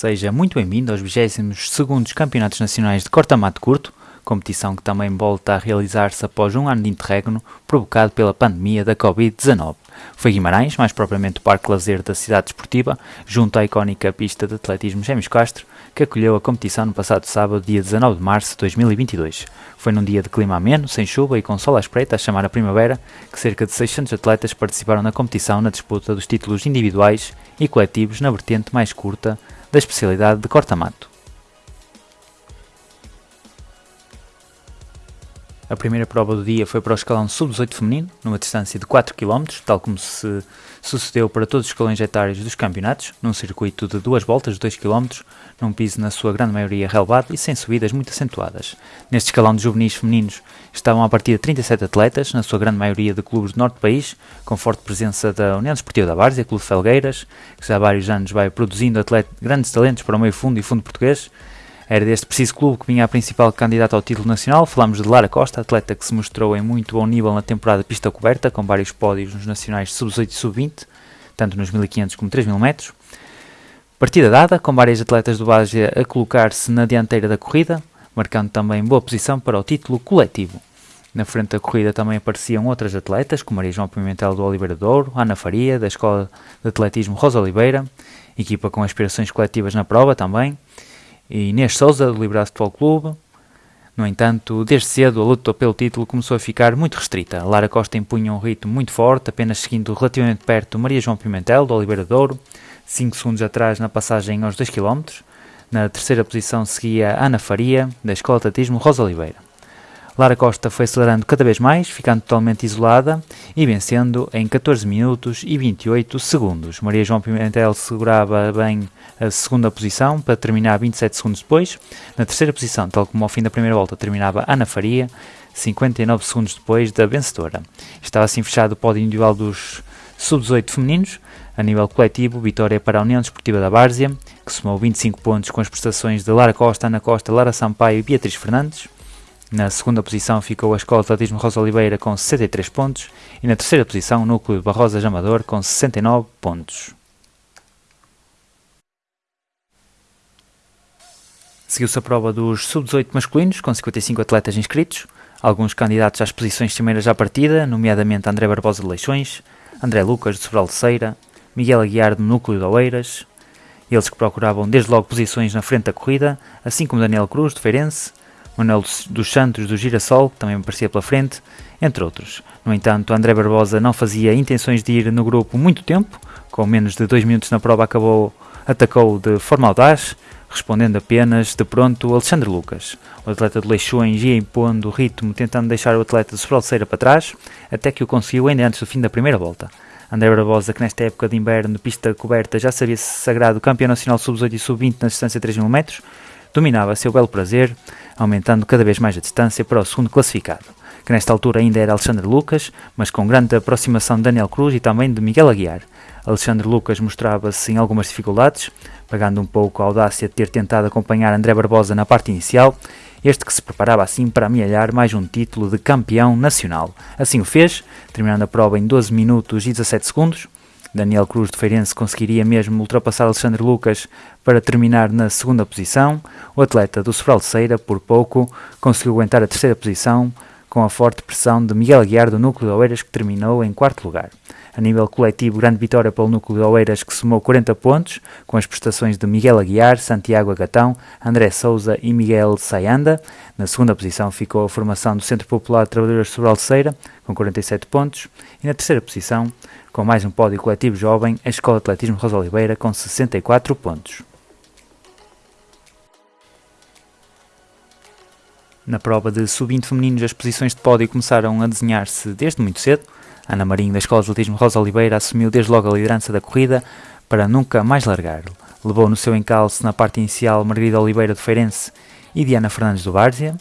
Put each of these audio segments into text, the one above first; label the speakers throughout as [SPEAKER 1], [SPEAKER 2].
[SPEAKER 1] Seja muito bem-vindo aos 22º Campeonatos Nacionais de Corta-Mato Curto, competição que também volta a realizar-se após um ano de interregno provocado pela pandemia da Covid-19. Foi Guimarães, mais propriamente o Parque Lazer da cidade desportiva, junto à icónica pista de atletismo Gêmeos Castro, que acolheu a competição no passado sábado, dia 19 de março de 2022. Foi num dia de clima ameno, sem chuva e com sol à espreita a chamar a primavera, que cerca de 600 atletas participaram na competição na disputa dos títulos individuais e coletivos na vertente mais curta da especialidade de corta-mato. A primeira prova do dia foi para o escalão sub-18 feminino, numa distância de 4 km, tal como se sucedeu para todos os escalões etários dos campeonatos, num circuito de duas voltas de 2 km, num piso na sua grande maioria relevado e sem subidas muito acentuadas. Neste escalão de juvenis femininos estavam a partir de 37 atletas, na sua grande maioria de clubes do norte do país, com forte presença da União Desportiva da Várzea, Clube Felgueiras, que já há vários anos vai produzindo grandes talentos para o meio fundo e fundo português, era deste preciso clube que vinha a principal candidata ao título nacional. Falamos de Lara Costa, atleta que se mostrou em muito bom nível na temporada pista coberta, com vários pódios nos nacionais sub-18 e sub-20, tanto nos 1500 como 3000 metros. Partida dada, com várias atletas do Várzea a colocar-se na dianteira da corrida, marcando também boa posição para o título coletivo. Na frente da corrida também apareciam outras atletas, como Maria João Pimentel do Oliveira Douro, Ana Faria, da Escola de Atletismo Rosa Oliveira, equipa com aspirações coletivas na prova também, e Inês Souza, do Liberato Futebol Clube. No entanto, desde cedo a luta pelo título começou a ficar muito restrita. Lara Costa impunha um ritmo muito forte, apenas seguindo relativamente perto Maria João Pimentel, do Oliveira Douro, 5 segundos atrás na passagem aos 2 km. Na terceira posição seguia Ana Faria, da Escola de Atletismo Rosa Oliveira. Lara Costa foi acelerando cada vez mais, ficando totalmente isolada e vencendo em 14 minutos e 28 segundos. Maria João Pimentel segurava bem a segunda posição para terminar 27 segundos depois. Na terceira posição, tal como ao fim da primeira volta, terminava Ana Faria, 59 segundos depois da vencedora. Estava assim fechado o pódio individual dos sub-18 femininos. A nível coletivo, vitória para a União Desportiva da Várzea, que somou 25 pontos com as prestações de Lara Costa, Ana Costa, Lara Sampaio e Beatriz Fernandes. Na segunda posição ficou a Escola de Atletismo Rosa Oliveira com 63 pontos e na terceira posição o Núcleo Barrosa Amador com 69 pontos. Seguiu-se a prova dos sub-18 masculinos com 55 atletas inscritos, alguns candidatos às posições primeiras à partida, nomeadamente André Barbosa de Leixões, André Lucas de Sobral de Ceira, Miguel Aguiar do Núcleo de Oeiras, eles que procuravam desde logo posições na frente da corrida, assim como Daniel Cruz de Feirense, Manuel dos Santos do Girassol, que também aparecia pela frente, entre outros. No entanto, André Barbosa não fazia intenções de ir no grupo muito tempo, com menos de dois minutos na prova acabou, atacou de forma audaz, respondendo apenas de pronto Alexandre Lucas. O atleta de Leixões ia impondo o ritmo, tentando deixar o atleta de Sobranceira para trás, até que o conseguiu ainda antes do fim da primeira volta. André Barbosa, que nesta época de inverno pista coberta já sabia se sagrado campeão nacional sub-18 e sub-20 na distância de 3 mil metros, dominava seu belo prazer, aumentando cada vez mais a distância para o segundo classificado, que nesta altura ainda era Alexandre Lucas, mas com grande aproximação de Daniel Cruz e também de Miguel Aguiar. Alexandre Lucas mostrava-se em algumas dificuldades, pagando um pouco a audácia de ter tentado acompanhar André Barbosa na parte inicial, este que se preparava assim para amealhar mais um título de campeão nacional. Assim o fez, terminando a prova em 12 minutos e 17 segundos, Daniel Cruz de Feirense conseguiria mesmo ultrapassar Alexandre Lucas para terminar na segunda posição. O atleta do Sobral de Ceira, por pouco, conseguiu aguentar a terceira posição com a forte pressão de Miguel Aguiar do Núcleo de Oeiras, que terminou em quarto lugar. A nível coletivo, grande vitória pelo Núcleo de Oeiras, que somou 40 pontos, com as prestações de Miguel Aguiar, Santiago Agatão, André Souza e Miguel Sayanda. Na segunda posição ficou a formação do Centro Popular de Trabalhadores de Sobral de Ceira, com 47 pontos. E na terceira posição com mais um pódio coletivo jovem, a Escola de Atletismo Rosa Oliveira com 64 pontos. Na prova de sub-20 femininos, as posições de pódio começaram a desenhar-se desde muito cedo. Ana Marinho, da Escola de Atletismo Rosa Oliveira, assumiu desde logo a liderança da corrida para nunca mais largar. Levou no seu encalço na parte inicial Margarida Oliveira de Feirense e Diana Fernandes do Várzea.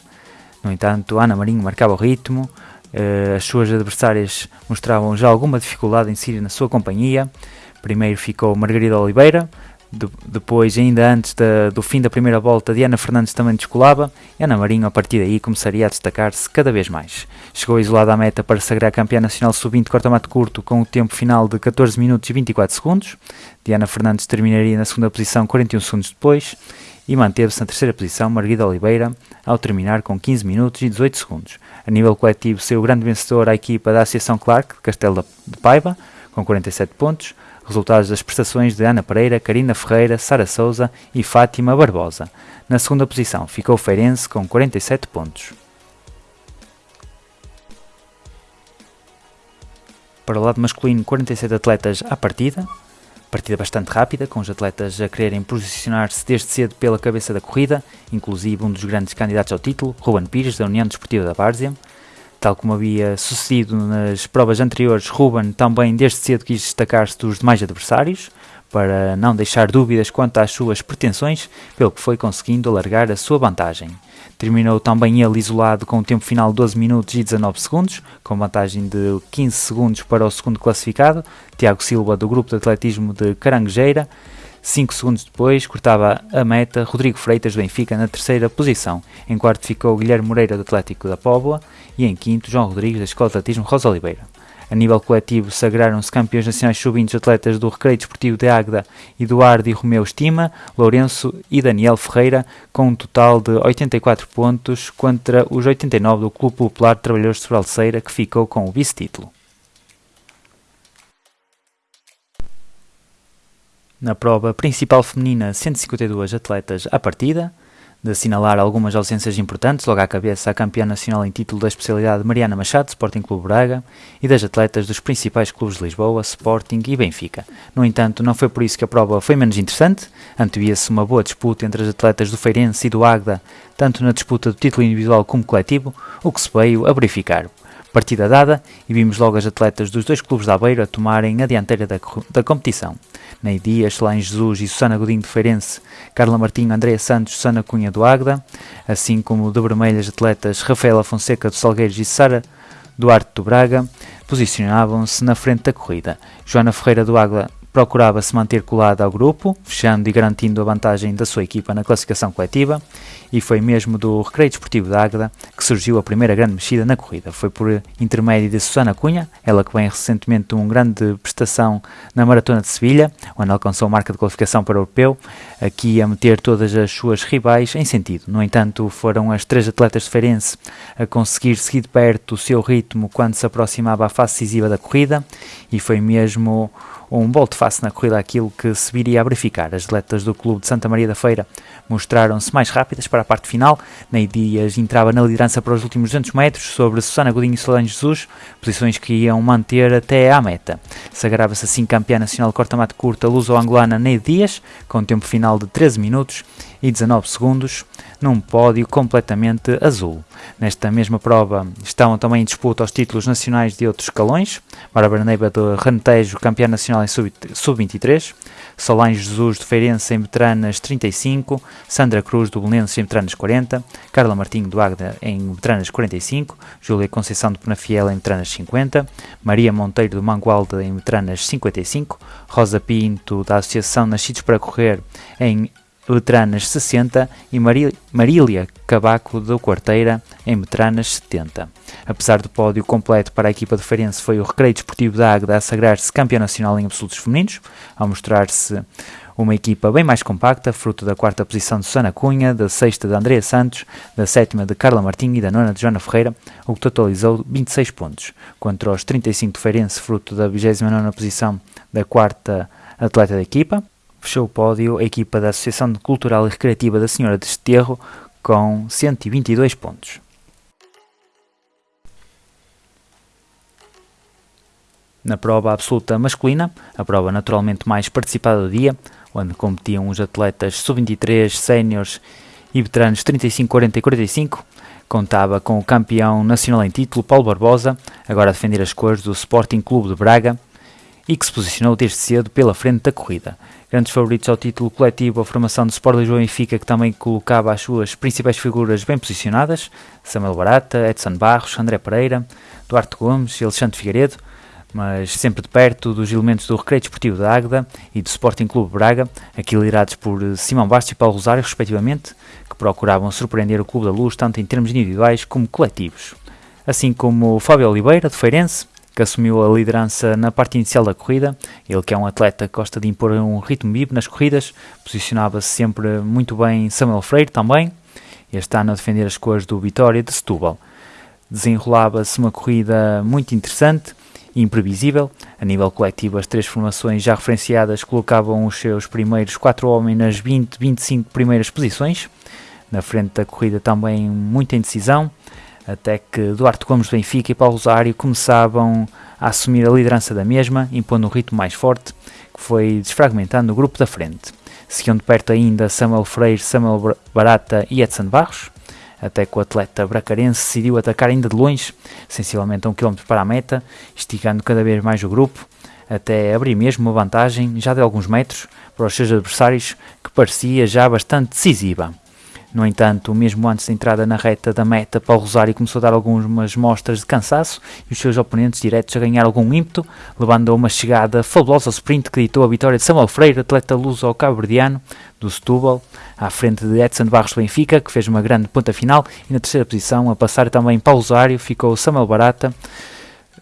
[SPEAKER 1] No entanto, Ana Marinho marcava o ritmo, Uh, as suas adversárias mostravam já alguma dificuldade em seguir na sua companhia. Primeiro ficou Margarida Oliveira, De, depois, ainda antes da, do fim da primeira volta, Diana Fernandes também descolava e Ana Marinho, a partir daí, começaria a destacar-se cada vez mais. Chegou isolada à meta para sagrar campeã nacional sub-20 corta-mato curto com o tempo final de 14 minutos e 24 segundos. Diana Fernandes terminaria na segunda posição 41 segundos depois e manteve-se na terceira posição Margarida Oliveira ao terminar com 15 minutos e 18 segundos. A nível coletivo, seu grande vencedor a equipa da Associação Clark de Castelo de Paiva, com 47 pontos, resultados das prestações de Ana Pereira, Karina Ferreira, Sara Souza e Fátima Barbosa. Na segunda posição ficou o Feirense com 47 pontos. Para o lado masculino, 47 atletas à partida, partida bastante rápida, com os atletas a quererem posicionar-se desde cedo pela cabeça da corrida, inclusive um dos grandes candidatos ao título, Ruben Pires, da União Desportiva da Várzea. Tal como havia sucedido nas provas anteriores, Ruben também desde cedo quis destacar-se dos demais adversários, para não deixar dúvidas quanto às suas pretensões, pelo que foi conseguindo alargar a sua vantagem. Terminou também ele isolado com o tempo final de 12 minutos e 19 segundos, com vantagem de 15 segundos para o segundo classificado, Tiago Silva, do grupo de atletismo de Caranguejeira. 5 segundos depois, cortava a meta Rodrigo Freitas do Benfica na terceira posição. Em quarto ficou Guilherme Moreira do Atlético da Póvoa e em quinto João Rodrigues da Escola de Atletismo Rosa Oliveira. A nível coletivo, sagraram-se campeões nacionais sub-20 atletas do Recreio Desportivo de Águeda, Eduardo e Romeu Estima, Lourenço e Daniel Ferreira, com um total de 84 pontos contra os 89 do Clube Popular de Trabalhadores de Sobranceira, que ficou com o vice-título. Na prova principal feminina, 152 atletas à partida, de assinalar algumas ausências importantes, logo à cabeça a campeã nacional em título da especialidade Mariana Machado, Sporting Clube Braga, e das atletas dos principais clubes de Lisboa, Sporting e Benfica. No entanto, não foi por isso que a prova foi menos interessante, antevia-se uma boa disputa entre as atletas do Feirense e do Águeda, tanto na disputa do título individual como coletivo, o que se veio a verificar. Partida dada e vimos logo as atletas dos dois clubes da Aveiro a tomarem a dianteira da, da competição. Ney Dias, Solane Jesus e Susana Godinho de Feirense, Carla Martinho, Andréa Santos, Susana Cunha do Águeda, assim como de vermelho as atletas Rafaela Fonseca do Salgueiros e Sara Duarte do Braga, posicionavam-se na frente da corrida. Joana Ferreira do Águeda procurava se manter colada ao grupo, fechando e garantindo a vantagem da sua equipa na classificação coletiva, e foi mesmo do Recreio Desportivo da Águeda que surgiu a primeira grande mexida na corrida. Foi por intermédio de Susana Cunha, ela que vem recentemente uma grande prestação na Maratona de Sevilha, onde alcançou a marca de qualificação para o Europeu, aqui a meter todas as suas rivais em sentido. No entanto, foram as três atletas de Feirense a conseguir seguir de perto o seu ritmo quando se aproximava à fase decisiva da corrida, e foi mesmo um volte-face na corrida aquilo que se viria a verificar. As atletas do Clube de Santa Maria da Feira mostraram-se mais rápidas para a parte final. Ney Dias entrava na liderança para os últimos 200 metros sobre Susana Godinho e Solange Jesus, posições que iam manter até à meta. Sagrava-se assim campeã nacional de corta-mato curta luso-angolana Ney Dias, com um tempo final de 13 minutos e 19 segundos, num pódio completamente azul. Nesta mesma prova estavam também em disputa os títulos nacionais de outros escalões, Bárbara Neiva de Rentejo, campeã nacional em sub-23, Solange Jesus de Feirense em veteranas 35, Sandra Cruz do Belenenses em veteranas 40, Carla Martinho do Agda em veteranas 45, Júlia Conceição de Penafiel em veteranas 50, Maria Monteiro do Mangualde em veteranas 55, Rosa Pinto da Associação Nascidos para Correr em veteranas 60 e Marília Cabaco do Quarteira em veteranas 70. Apesar do pódio completo para a equipa de Feirense foi o Recreio Desportivo da Águeda a sagrar-se campeão nacional em absolutos femininos, ao mostrar-se uma equipa bem mais compacta, fruto da quarta posição de Susana Cunha, da sexta de Andrea Santos, da sétima de Carla Martins e da nona de Joana Ferreira, o que totalizou 26 pontos, contra os 35 de Feirense, fruto da 29 posição da quarta atleta da equipa, fechou o pódio a equipa da Associação Cultural e Recreativa da Senhora de Esterro com 122 pontos. Na prova absoluta masculina, a prova naturalmente mais participada do dia, onde competiam os atletas sub-23, séniores e veteranos 35, 40 e 45, contava com o campeão nacional em título, Paulo Barbosa, agora a defender as cores do Sporting Clube de Braga, e que se posicionou desde cedo pela frente da corrida. Grandes favoritos ao título coletivo, a formação do Sport Lisboa e Benfica, que também colocava as suas principais figuras bem posicionadas, Samuel Barata, Edson Barros, André Pereira, Duarte Gomes e Alexandre Figueiredo. mas sempre de perto dos elementos do Recreio Desportivo da Águeda e do Sporting Clube Braga, aqui liderados por Simão Bastos e Paulo Rosário, respectivamente, que procuravam surpreender o Clube da Luz tanto em termos individuais como coletivos. Assim como Fábio Oliveira, de Feirense, que assumiu a liderança na parte inicial da corrida. Ele que é um atleta que gosta de impor um ritmo vivo nas corridas, posicionava-se sempre muito bem Samuel Freire também, este ano a defender as cores do Vitória de Setúbal. Desenrolava-se uma corrida muito interessante e imprevisível. A nível coletivo, as três formações já referenciadas colocavam os seus primeiros quatro homens nas 20, 25 primeiras posições. Na frente da corrida também muita indecisão até que Duarte Gomes do Benfica e Paulo Rosário começavam a assumir a liderança da mesma, impondo um ritmo mais forte, que foi desfragmentando o grupo da frente. Seguiam de perto ainda Samuel Freire, Samuel Barata e Edson Barros, até que o atleta bracarense decidiu atacar ainda de longe, sensivelmente a um quilómetro para a meta, esticando cada vez mais o grupo, até abrir mesmo uma vantagem, já de alguns metros, para os seus adversários, que parecia já bastante decisiva. No entanto, mesmo antes da entrada na reta da meta, Paulo Rosário começou a dar algumas mostras de cansaço e os seus oponentes diretos a ganhar algum ímpeto, levando a uma chegada fabulosa ao sprint que ditou a vitória de Samuel Freire, atleta luso ao cabo-verdiano do Setúbal, à frente de Edson Barros Benfica, que fez uma grande ponta final, e na terceira posição, a passar também Paulo Rosário, ficou Samuel Barata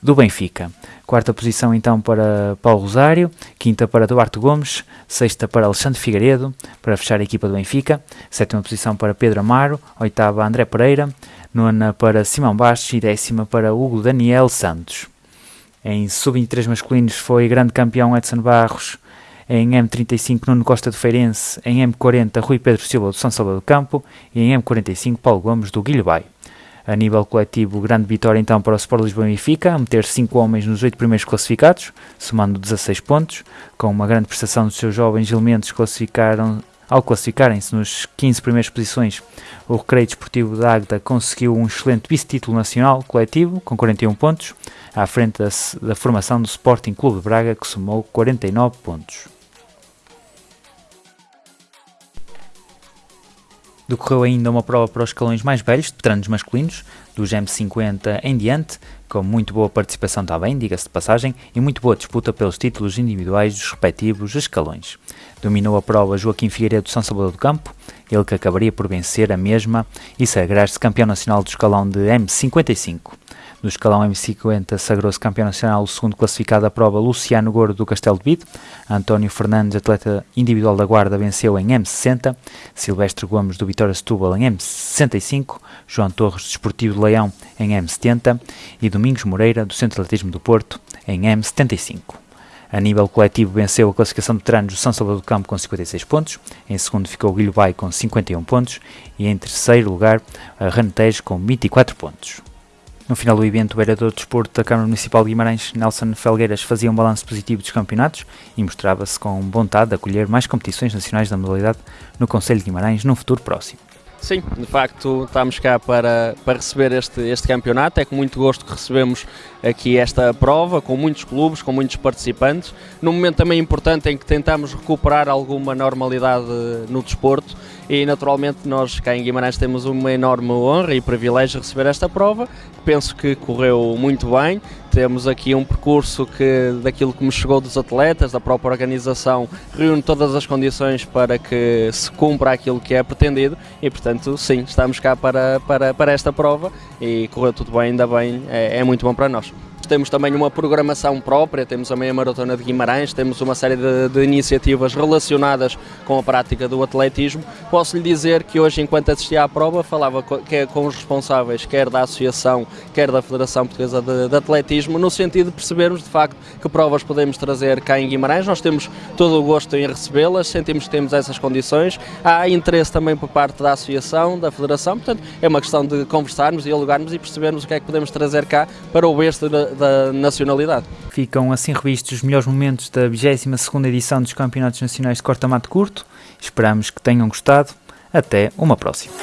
[SPEAKER 1] do Benfica. Quarta posição então para Paulo Rosário, quinta para Duarte Gomes, sexta para Alexandre Figueiredo, para fechar a equipa do Benfica, sétima posição para Pedro Amaro, oitava André Pereira, nona para Simão Bastos e décima para Hugo Daniel Santos. Em sub-23 masculinos foi grande campeão Edson Barros, em M35 Nuno Costa do Feirense, em M40 Rui Pedro Silva do São Salvador do Campo e em M45 Paulo Gomes do Guilherme a nível coletivo, grande vitória então para o Sport Lisboa e Benfica, a meter 5 homens nos 8 primeiros classificados, somando 16 pontos, com uma grande prestação dos seus jovens elementos classificaram ao classificarem-se nos 15 primeiras posições, o Recreio Desportivo da Águeda conseguiu um excelente vice-título nacional coletivo, com 41 pontos, à frente da, da formação do Sporting Clube de Braga, que somou 49 pontos. Decorreu ainda uma prova para os escalões mais velhos, de veteranos masculinos, dos M50 em diante, com muito boa participação também, diga-se de passagem, e muito boa disputa pelos títulos individuais dos respectivos escalões. Dominou a prova Joaquim Figueiredo do São Salvador do Campo, ele que acabaria por vencer a mesma e sagrar-se campeão nacional do escalão de M55. No escalão M50 sagrou-se campeão nacional o segundo classificado da prova Luciano Gordo do Castelo de Bide. António Fernandes, atleta individual da Guarda, venceu em M60. Silvestre Gomes do Vitória Setúbal em M65. João Torres, desportivo de Leão, em M70. E Domingos Moreira, do Centro de Atletismo do Porto, em M75. A nível coletivo venceu a classificação de veteranos do São Salvador do Campo com 56 pontos, em segundo ficou o Guilho Bay com 51 pontos e em terceiro lugar a Ranetejo com 24 pontos. No final do evento, o vereador de desporto da Câmara Municipal de Guimarães, Nelson Felgueiras, fazia um balanço positivo dos campeonatos e mostrava-se com vontade de acolher mais competições nacionais da modalidade no Conselho de Guimarães num futuro próximo.
[SPEAKER 2] Sim, de facto estamos cá para, para receber este, este campeonato. É com muito gosto que recebemos aqui esta prova, com muitos clubes, com muitos participantes. Num momento também importante em que tentamos recuperar alguma normalidade no desporto e naturalmente nós cá em Guimarães temos uma enorme honra e privilégio de receber esta prova. Penso que correu muito bem. Temos aqui um percurso que, daquilo que me chegou dos atletas, da própria organização, reúne todas as condições para que se cumpra aquilo que é pretendido e, portanto, sim, estamos cá para, para, para esta prova e correu tudo bem, ainda bem, é, é muito bom para nós. Temos também uma programação própria, temos a meia maratona de Guimarães, temos uma série de, de, iniciativas relacionadas com a prática do atletismo. Posso lhe dizer que hoje, enquanto assistia à prova, falava com, que, com os responsáveis, quer da Associação, quer da Federação Portuguesa de, de, Atletismo, no sentido de percebermos de facto que provas podemos trazer cá em Guimarães. Nós temos todo o gosto em recebê-las, sentimos que temos essas condições. Há interesse também por parte da Associação, da Federação, portanto é uma questão de conversarmos, dialogarmos e percebermos o que é que podemos trazer cá para o berço da nacionalidade.
[SPEAKER 1] Ficam assim revistos os melhores momentos da 22ª edição dos Campeonatos Nacionais de Corta-Mato Curto. Esperamos que tenham gostado. Até uma próxima.